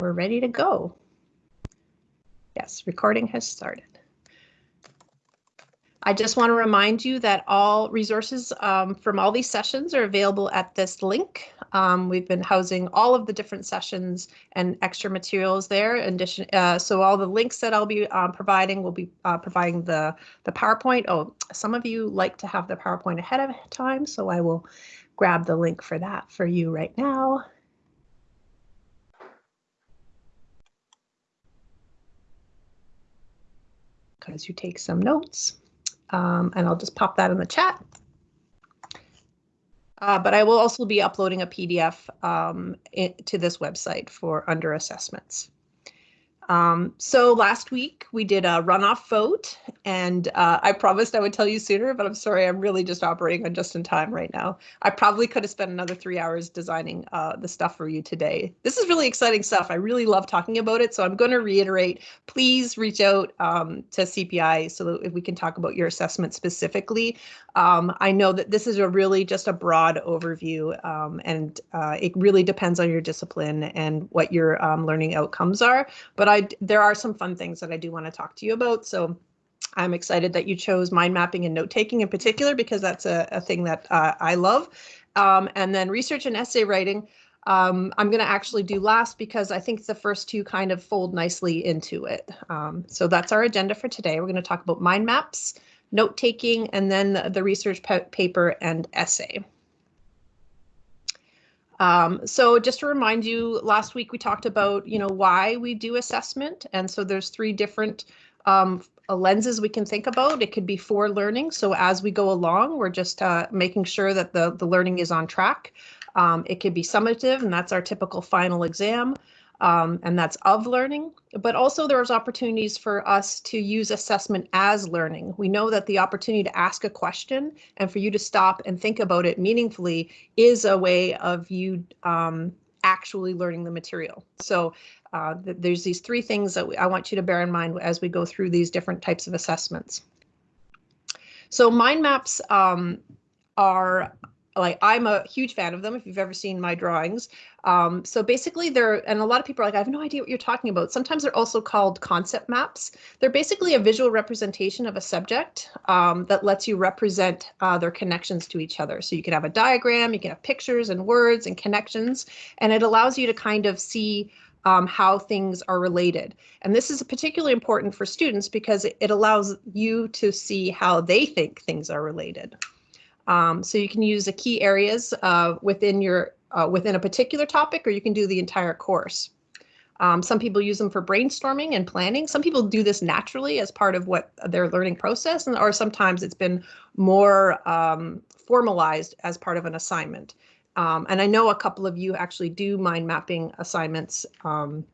we're ready to go. Yes, recording has started. I just want to remind you that all resources um, from all these sessions are available at this link. Um, we've been housing all of the different sessions and extra materials there. In addition, uh, so all the links that I'll be uh, providing will be uh, providing the the PowerPoint. Oh, some of you like to have the PowerPoint ahead of time, so I will grab the link for that for you right now. Because you take some notes um, and I'll just pop that in the chat. Uh, but I will also be uploading a PDF um, to this website for under assessments. Um, so last week we did a runoff vote and uh, I promised I would tell you sooner, but I'm sorry, I'm really just operating on just in time right now. I probably could have spent another three hours designing uh, the stuff for you today. This is really exciting stuff. I really love talking about it. So I'm going to reiterate, please reach out um, to CPI so that we can talk about your assessment specifically. Um, I know that this is a really just a broad overview um, and uh, it really depends on your discipline and what your um, learning outcomes are. But I there are some fun things that I do want to talk to you about. So I'm excited that you chose mind mapping and note taking in particular because that's a, a thing that uh, I love. Um, and then research and essay writing. Um, I'm going to actually do last because I think the first two kind of fold nicely into it. Um, so that's our agenda for today. We're going to talk about mind maps, note taking, and then the, the research paper and essay. Um, so just to remind you, last week we talked about, you know, why we do assessment. And so there's three different um, lenses we can think about. It could be for learning. So as we go along, we're just uh, making sure that the, the learning is on track. Um, it could be summative, and that's our typical final exam um, and that's of learning, but also there's opportunities for us to use assessment as learning. We know that the opportunity to ask a question and for you to stop and think about it meaningfully is a way of you um, actually learning the material. So uh, th there's these three things that we, I want you to bear in mind as we go through these different types of assessments. So mind maps um, are like I'm a huge fan of them if you've ever seen my drawings. Um, so basically they're, and a lot of people are like, I have no idea what you're talking about. Sometimes they're also called concept maps. They're basically a visual representation of a subject um, that lets you represent uh, their connections to each other. So you can have a diagram, you can have pictures and words and connections, and it allows you to kind of see um, how things are related. And this is particularly important for students because it allows you to see how they think things are related. Um, so you can use the key areas uh, within your uh, within a particular topic, or you can do the entire course. Um, some people use them for brainstorming and planning. Some people do this naturally as part of what their learning process, and or sometimes it's been more um, formalized as part of an assignment. Um, and I know a couple of you actually do mind mapping assignments um,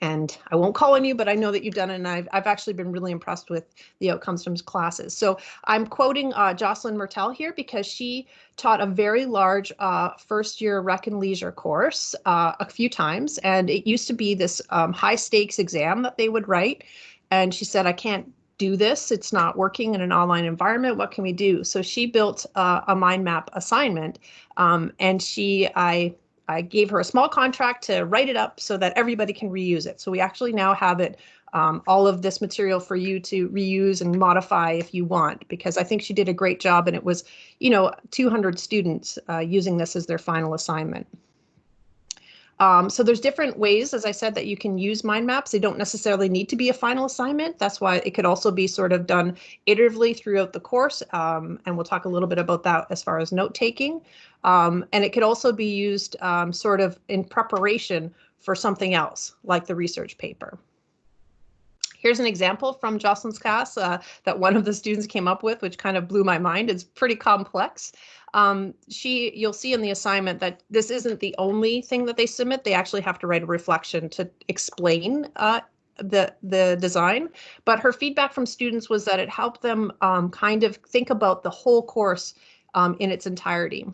and I won't call on you, but I know that you've done it, and I've, I've actually been really impressed with the outcomes from classes. So I'm quoting uh, Jocelyn Mertel here because she taught a very large uh, first year Rec and Leisure course uh, a few times, and it used to be this um, high stakes exam that they would write. And she said, I can't do this. It's not working in an online environment. What can we do? So she built uh, a mind map assignment, um, and she, I I gave her a small contract to write it up so that everybody can reuse it. So we actually now have it, um, all of this material for you to reuse and modify if you want, because I think she did a great job and it was, you know, 200 students uh, using this as their final assignment. Um, so there's different ways, as I said, that you can use mind maps. They don't necessarily need to be a final assignment. That's why it could also be sort of done iteratively throughout the course. Um, and we'll talk a little bit about that as far as note taking. Um, and it could also be used um, sort of in preparation for something else, like the research paper. Here's an example from Jocelyn's class uh, that one of the students came up with, which kind of blew my mind. It's pretty complex. Um, she, you'll see in the assignment that this isn't the only thing that they submit. They actually have to write a reflection to explain uh, the the design. But her feedback from students was that it helped them um, kind of think about the whole course um, in its entirety.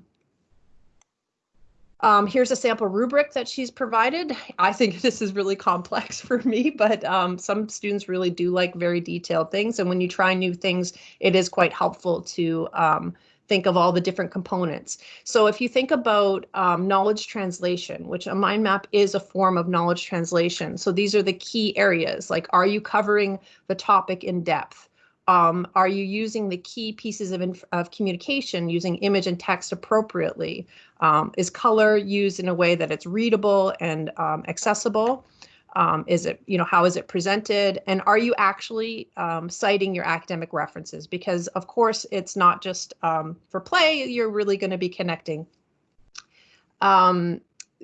Um, here's a sample rubric that she's provided. I think this is really complex for me, but um, some students really do like very detailed things. And when you try new things, it is quite helpful to um, think of all the different components. So if you think about um, knowledge translation, which a mind map is a form of knowledge translation. So these are the key areas, like are you covering the topic in depth? Um, are you using the key pieces of, of communication using image and text appropriately? Um, is color used in a way that it's readable and um, accessible? Um, is it, you know, how is it presented? And are you actually um, citing your academic references? Because of course, it's not just um, for play, you're really going to be connecting.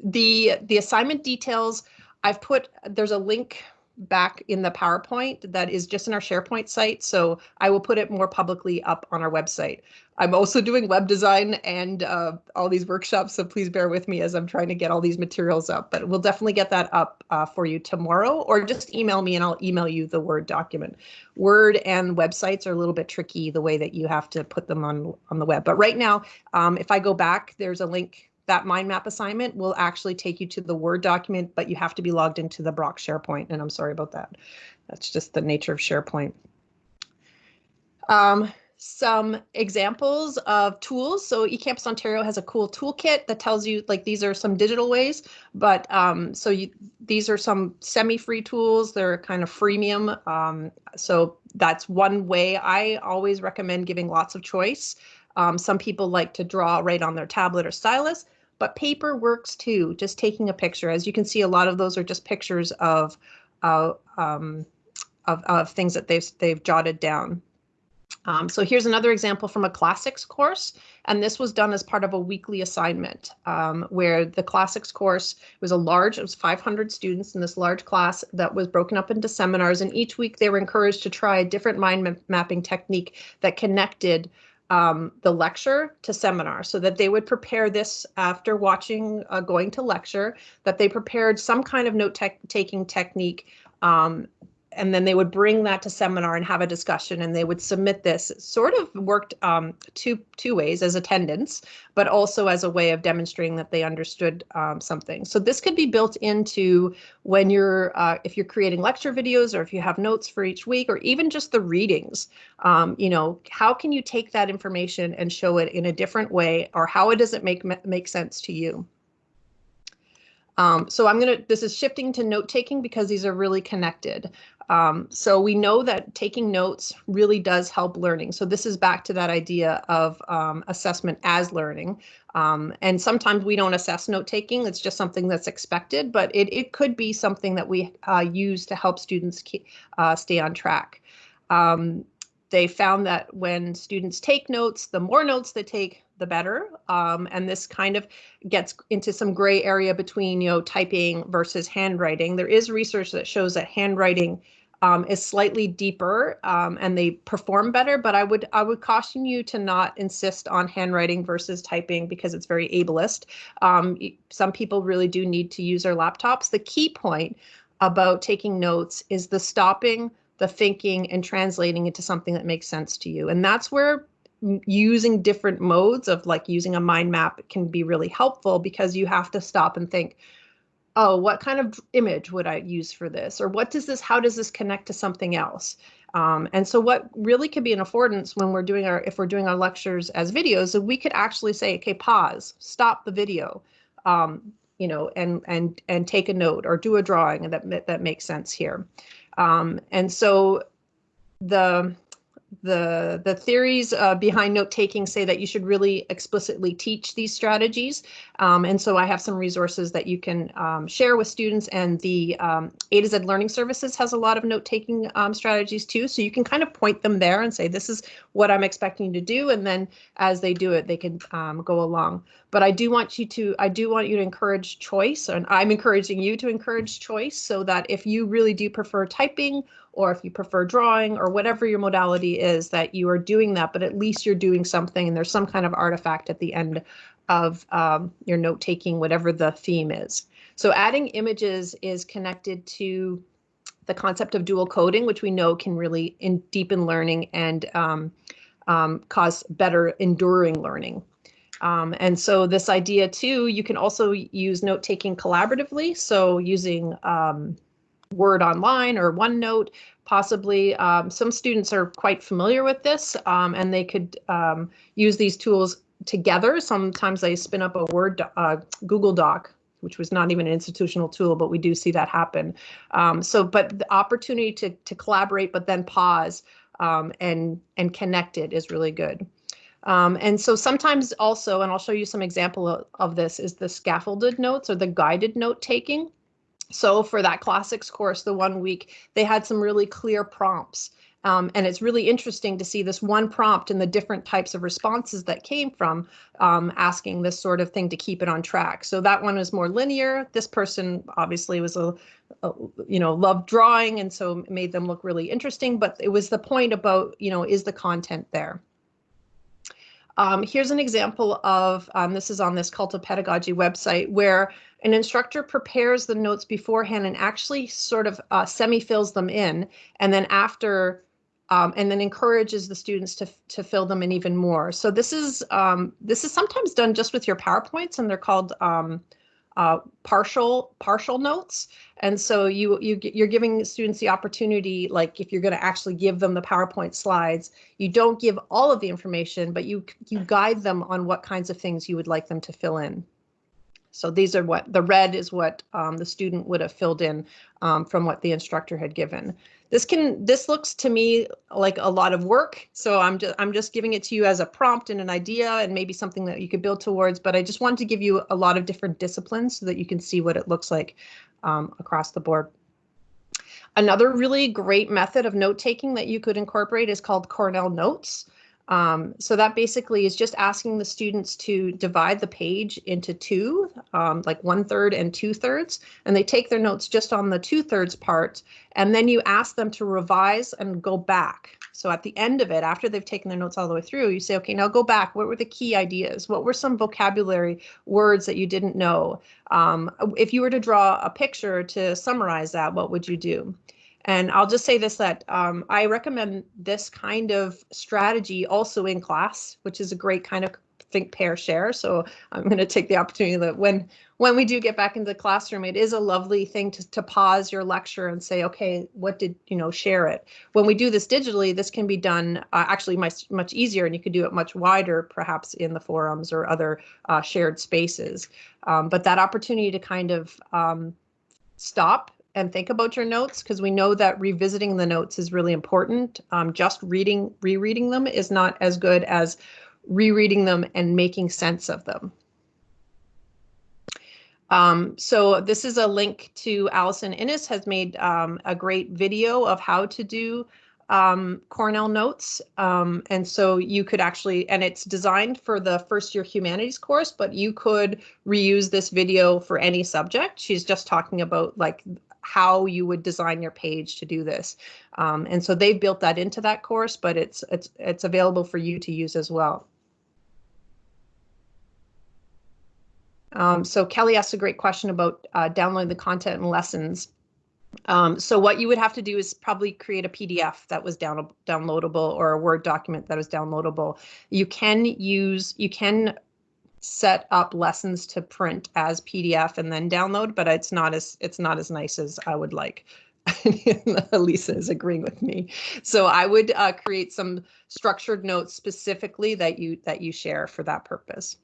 The, the assignment details, I've put, there's a link back in the PowerPoint that is just in our SharePoint site. So I will put it more publicly up on our website. I'm also doing web design and uh, all these workshops, so please bear with me as I'm trying to get all these materials up. But we'll definitely get that up uh, for you tomorrow, or just email me and I'll email you the Word document. Word and websites are a little bit tricky the way that you have to put them on on the web. But right now, um, if I go back, there's a link that mind map assignment will actually take you to the Word document, but you have to be logged into the Brock SharePoint, and I'm sorry about that. That's just the nature of SharePoint. Um, some examples of tools. So eCampus Ontario has a cool toolkit that tells you like these are some digital ways, but um, so you, these are some semi-free tools. They're kind of freemium. Um, so that's one way. I always recommend giving lots of choice. Um, some people like to draw right on their tablet or stylus but paper works too, just taking a picture. As you can see, a lot of those are just pictures of, um, of, of things that they've, they've jotted down. Um, so here's another example from a classics course, and this was done as part of a weekly assignment um, where the classics course was a large, it was 500 students in this large class that was broken up into seminars, and each week they were encouraged to try a different mind mapping technique that connected um, the lecture to seminar so that they would prepare this after watching uh, going to lecture that they prepared some kind of note taking technique um, and then they would bring that to seminar and have a discussion and they would submit this sort of worked um, two two ways as attendance but also as a way of demonstrating that they understood um, something. So this could be built into when you're uh, if you're creating lecture videos or if you have notes for each week or even just the readings. Um, you know how can you take that information and show it in a different way or how does it make make sense to you? Um, so I'm going to, this is shifting to note taking because these are really connected. Um, so we know that taking notes really does help learning. So this is back to that idea of um, assessment as learning. Um, and sometimes we don't assess note taking. It's just something that's expected, but it, it could be something that we uh, use to help students uh, stay on track. Um, they found that when students take notes, the more notes they take, the better. Um, and this kind of gets into some gray area between, you know, typing versus handwriting. There is research that shows that handwriting um, is slightly deeper um, and they perform better, but I would I would caution you to not insist on handwriting versus typing because it's very ableist. Um, some people really do need to use their laptops. The key point about taking notes is the stopping, the thinking, and translating into something that makes sense to you. And that's where using different modes of like using a mind map can be really helpful because you have to stop and think, oh, what kind of image would I use for this? Or what does this, how does this connect to something else? Um, and so what really could be an affordance when we're doing our, if we're doing our lectures as videos, we could actually say, okay, pause, stop the video, um, you know, and, and, and take a note or do a drawing that, that makes sense here. Um, and so the, the the theories uh, behind note taking say that you should really explicitly teach these strategies. Um, and so I have some resources that you can um, share with students and the um, A to Z Learning Services has a lot of note taking um, strategies too. So you can kind of point them there and say this is what I'm expecting to do and then as they do it they can um, go along. But I do want you to I do want you to encourage choice and I'm encouraging you to encourage choice so that if you really do prefer typing or if you prefer drawing or whatever your modality is that you are doing that, but at least you're doing something and there's some kind of artifact at the end of um, your note taking, whatever the theme is. So adding images is connected to the concept of dual coding, which we know can really in, deepen learning and um, um, cause better enduring learning. Um, and so this idea too, you can also use note taking collaboratively. So using um, Word Online or OneNote, possibly. Um, some students are quite familiar with this um, and they could um, use these tools together. Sometimes they spin up a Word uh, Google Doc which was not even an institutional tool, but we do see that happen. Um, so, but the opportunity to to collaborate, but then pause um, and and connect it is really good. Um, and so sometimes also, and I'll show you some example of, of this, is the scaffolded notes or the guided note taking. So for that classics course, the one week, they had some really clear prompts. Um, and it's really interesting to see this one prompt and the different types of responses that came from um, asking this sort of thing to keep it on track. So that one was more linear. This person obviously was a, a, you know, loved drawing and so made them look really interesting. But it was the point about, you know, is the content there? Um, here's an example of, um, this is on this Cult of Pedagogy website, where an instructor prepares the notes beforehand and actually sort of uh, semi-fills them in, and then after, um, and then encourages the students to, to fill them in even more. So this is, um, this is sometimes done just with your PowerPoints, and they're called um, uh, partial partial notes. And so you you you're giving students the opportunity, like if you're going to actually give them the PowerPoint slides, you don't give all of the information, but you you guide them on what kinds of things you would like them to fill in. So these are what the red is what um, the student would have filled in um, from what the instructor had given. This can this looks to me like a lot of work. So I'm just I'm just giving it to you as a prompt and an idea and maybe something that you could build towards. But I just wanted to give you a lot of different disciplines so that you can see what it looks like um, across the board. Another really great method of note taking that you could incorporate is called Cornell Notes. Um, so that basically is just asking the students to divide the page into two, um, like one third and two thirds, and they take their notes just on the two thirds part, and then you ask them to revise and go back. So at the end of it, after they've taken their notes all the way through, you say, okay, now go back. What were the key ideas? What were some vocabulary words that you didn't know? Um, if you were to draw a picture to summarize that, what would you do? And I'll just say this that um, I recommend this kind of strategy also in class, which is a great kind of think pair share. So I'm going to take the opportunity that when when we do get back into the classroom, it is a lovely thing to, to pause your lecture and say, okay, what did you know, share it. When we do this digitally, this can be done uh, actually much much easier, and you could do it much wider, perhaps in the forums or other uh, shared spaces. Um, but that opportunity to kind of um, stop and think about your notes because we know that revisiting the notes is really important. Um, just reading, rereading them is not as good as rereading them and making sense of them. Um, so this is a link to Allison Innes has made um, a great video of how to do um, Cornell notes. Um, and so you could actually, and it's designed for the first year humanities course, but you could reuse this video for any subject. She's just talking about like how you would design your page to do this. Um, and so they've built that into that course, but it's it's it's available for you to use as well. Um, so Kelly asked a great question about uh, downloading the content and lessons. Um, so what you would have to do is probably create a PDF that was down downloadable or a Word document that was downloadable. You can use, you can set up lessons to print as PDF and then download, but it's not as it's not as nice as I would like. Lisa is agreeing with me. So I would uh, create some structured notes specifically that you that you share for that purpose.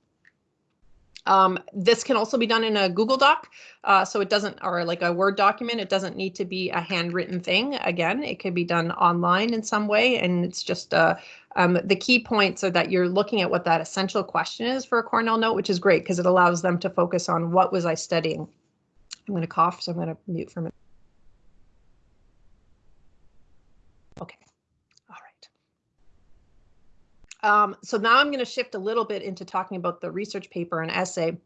Um, this can also be done in a Google Doc, uh, so it doesn't, or like a Word document, it doesn't need to be a handwritten thing. Again, it can be done online in some way, and it's just uh, um, the key points are that you're looking at what that essential question is for a Cornell note, which is great because it allows them to focus on what was I studying. I'm going to cough, so I'm going to mute for a minute. Okay. Um, so now I'm going to shift a little bit into talking about the research paper and essay.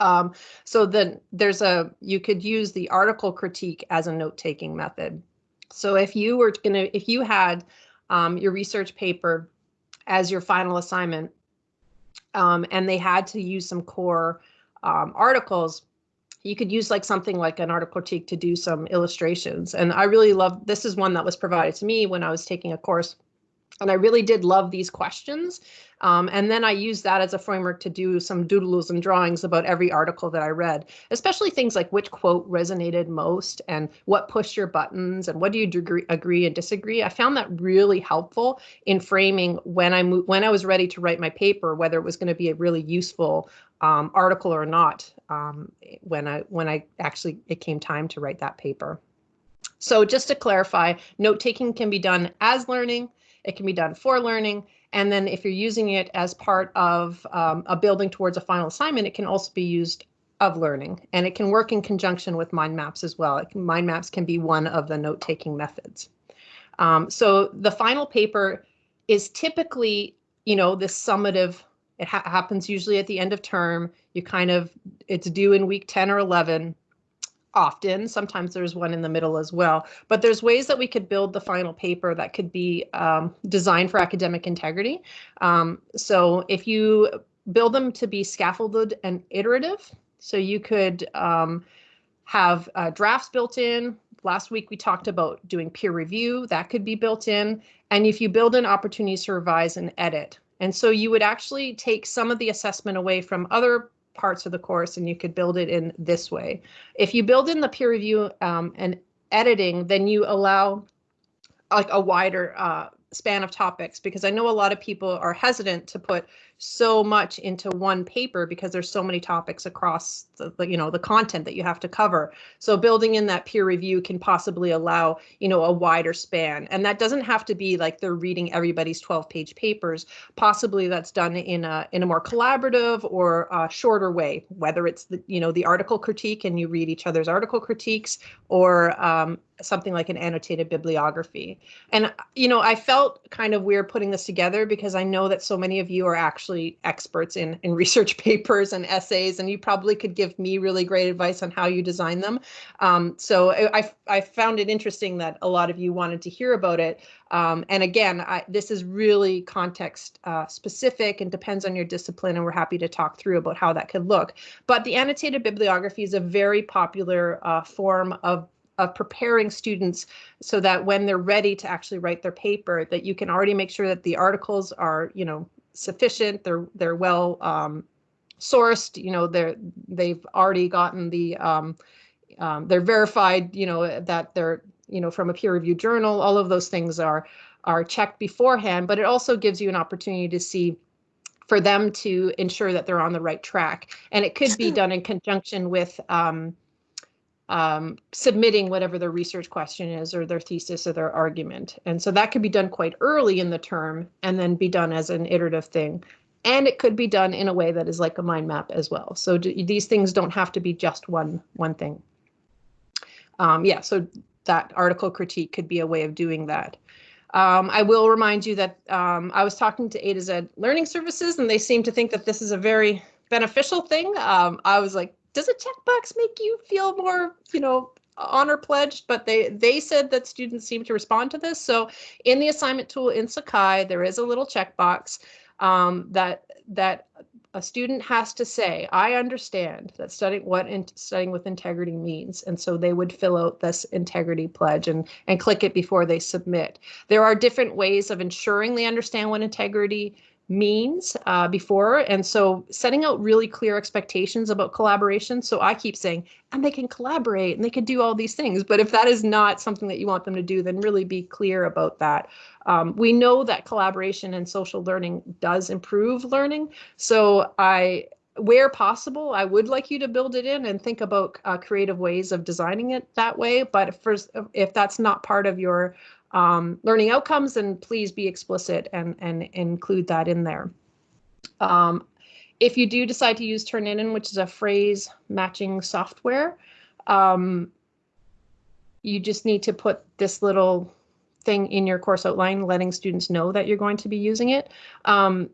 Um, so then there's a, you could use the article critique as a note-taking method. So if you were going to, if you had um, your research paper as your final assignment, um, and they had to use some core um, articles, you could use like something like an article critique to do some illustrations. And I really love, this is one that was provided to me when I was taking a course And I really did love these questions. Um, and then I used that as a framework to do some doodles and drawings about every article that I read, especially things like which quote resonated most and what pushed your buttons and what do you agree, agree and disagree. I found that really helpful in framing when I when I was ready to write my paper, whether it was going to be a really useful um, article or not um, when I when I actually it came time to write that paper. So just to clarify, note taking can be done as learning, it can be done for learning, and then if you're using it as part of um, a building towards a final assignment, it can also be used of learning and it can work in conjunction with mind maps as well. Can, mind maps can be one of the note taking methods. Um, so the final paper is typically, you know, this summative, it ha happens usually at the end of term. You kind of, it's due in week 10 or 11 often. Sometimes there's one in the middle as well. But there's ways that we could build the final paper that could be um, designed for academic integrity. Um, so if you build them to be scaffolded and iterative, so you could um, have uh, drafts built in. Last week we talked about doing peer review, that could be built in. And if you build in opportunities to revise and edit, and so you would actually take some of the assessment away from other parts of the course and you could build it in this way. If you build in the peer review um, and editing, then you allow like a wider uh, span of topics because I know a lot of people are hesitant to put so much into one paper because there's so many topics across the, the, you know the content that you have to cover. So building in that peer review can possibly allow you know a wider span. And that doesn't have to be like they're reading everybody's 12 page papers. Possibly that's done in a in a more collaborative or shorter way whether it's the you know the article critique and you read each other's article critiques or um, something like an annotated bibliography. And, you know, I felt kind of weird putting this together because I know that so many of you are actually experts in, in research papers and essays, and you probably could give me really great advice on how you design them. Um, so I, I found it interesting that a lot of you wanted to hear about it. Um, and again, I, this is really context uh, specific and depends on your discipline, and we're happy to talk through about how that could look. But the annotated bibliography is a very popular uh, form of of preparing students so that when they're ready to actually write their paper, that you can already make sure that the articles are, you know, sufficient, they're they're well um, sourced, you know, they're they've already gotten the um, um, they're verified, you know, that they're, you know, from a peer reviewed journal, all of those things are are checked beforehand, but it also gives you an opportunity to see for them to ensure that they're on the right track. And it could be done in conjunction with um, um, submitting whatever their research question is or their thesis or their argument. And so that could be done quite early in the term and then be done as an iterative thing. And it could be done in a way that is like a mind map as well. So these things don't have to be just one one thing. Um, yeah, so that article critique could be a way of doing that. Um, I will remind you that um, I was talking to A to Z Learning Services, and they seem to think that this is a very beneficial thing. Um, I was like, does a checkbox make you feel more, you know, honor pledged? But they they said that students seem to respond to this. So in the assignment tool in Sakai, there is a little checkbox um, that that a student has to say, I understand that studying what in, studying with integrity means. And so they would fill out this integrity pledge and, and click it before they submit. There are different ways of ensuring they understand what integrity means uh, before. And so setting out really clear expectations about collaboration. So I keep saying, and they can collaborate and they can do all these things. But if that is not something that you want them to do, then really be clear about that. Um, we know that collaboration and social learning does improve learning. So I where possible, I would like you to build it in and think about uh, creative ways of designing it that way. But first, if that's not part of your um, learning outcomes, and please be explicit and, and include that in there. Um, if you do decide to use Turnitin, which is a phrase matching software, um, you just need to put this little thing in your course outline, letting students know that you're going to be using it. Um,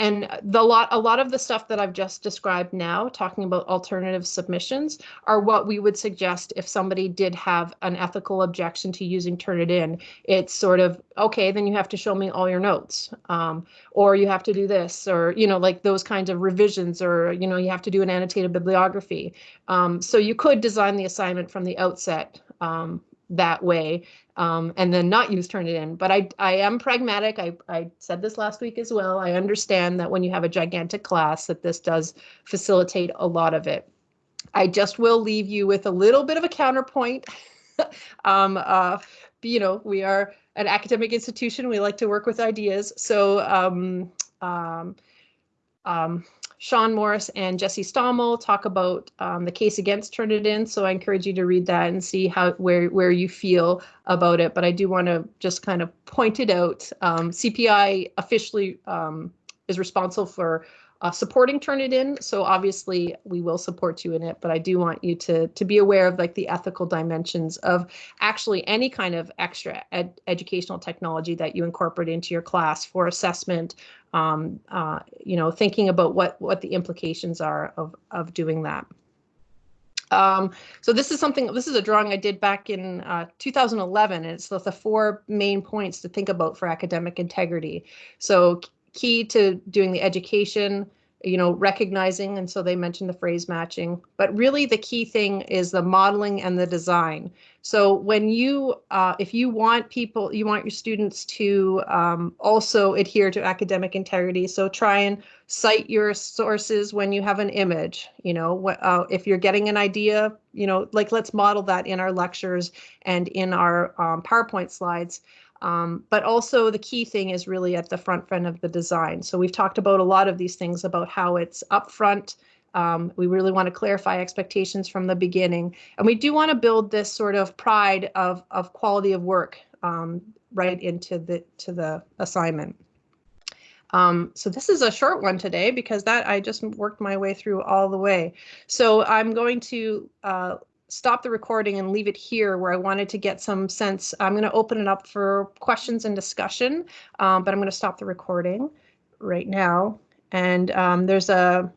and the lot a lot of the stuff that I've just described now, talking about alternative submissions, are what we would suggest if somebody did have an ethical objection to using Turnitin. It's sort of okay, then you have to show me all your notes, um, or you have to do this, or you know, like those kinds of revisions, or you know, you have to do an annotated bibliography. Um, so you could design the assignment from the outset um, that way um, and then not use Turnitin. But I, I am pragmatic. I, I said this last week as well. I understand that when you have a gigantic class that this does facilitate a lot of it. I just will leave you with a little bit of a counterpoint. um, uh, you know, we are an academic institution. We like to work with ideas. So um, um, um, Sean Morris and Jesse Stommel talk about um, the case against Turnitin. So I encourage you to read that and see how where where you feel about it. But I do want to just kind of point it out. Um, CPI officially um, is responsible for uh, supporting Turnitin. So obviously we will support you in it, but I do want you to to be aware of like the ethical dimensions of actually any kind of extra ed educational technology that you incorporate into your class for assessment. Um, uh, you know, thinking about what what the implications are of of doing that. Um, so this is something, this is a drawing I did back in uh, 2011. And it's the, the four main points to think about for academic integrity. So key to doing the education, you know, recognizing, and so they mentioned the phrase matching, but really the key thing is the modeling and the design. So when you, uh, if you want people, you want your students to um, also adhere to academic integrity, so try and cite your sources when you have an image, you know, uh, if you're getting an idea, you know, like let's model that in our lectures and in our um, PowerPoint slides. Um, but also the key thing is really at the front front of the design. So we've talked about a lot of these things about how it's upfront. Um, we really want to clarify expectations from the beginning. And we do want to build this sort of pride of, of quality of work um, right into the to the assignment. Um, so this is a short one today because that I just worked my way through all the way. So I'm going to uh, stop the recording and leave it here where I wanted to get some sense. I'm going to open it up for questions and discussion, um, but I'm going to stop the recording right now. And um, there's a